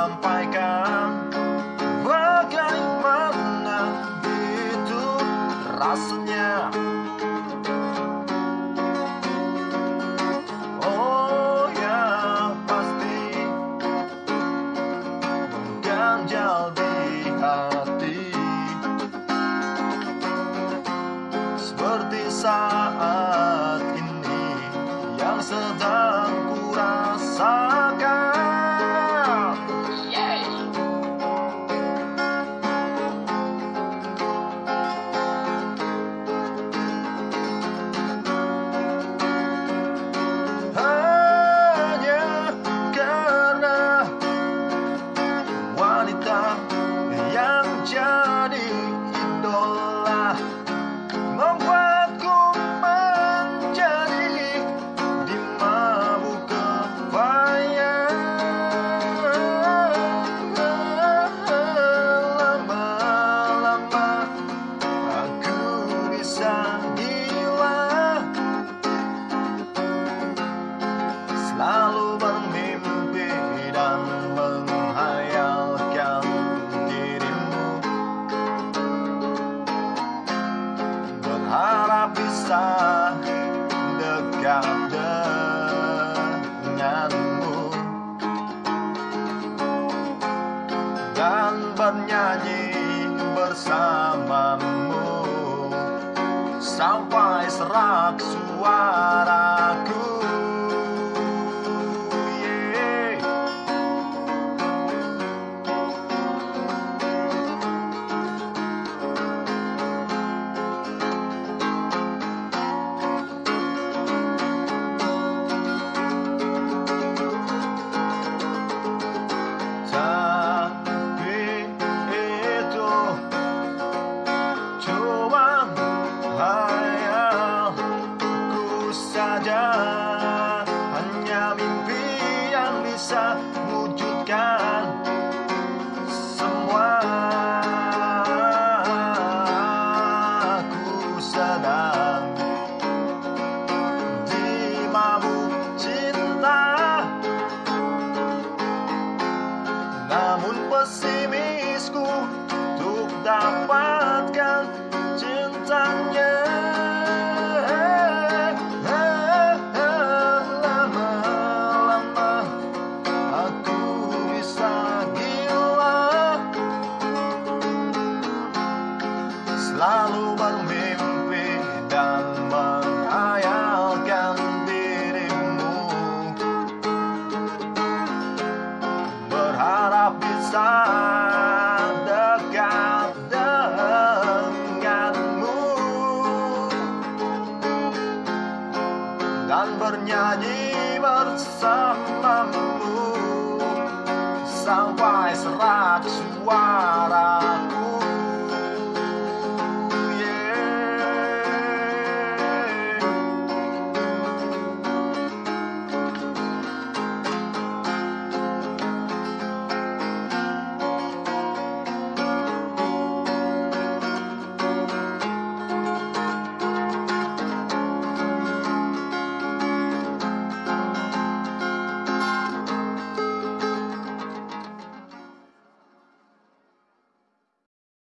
sampaikan. Bagaimana itu rasanya? Oh ya pasti. Ganjal di hati. Seperti saat ini Yang sedang come Bisa dekat denganmu. Dan bernyanyi bersamamu. Sampai serak suaraku wujudkan semua. Aku sedang di mabuk cinta. Namun pesimisku untuk dapatkan cintanya Selalu bermimpi dan menghayalkan dirimu. Berharap bisa dekat denganmu. Dan bernyanyi bersamamu. Sampai serak suaraku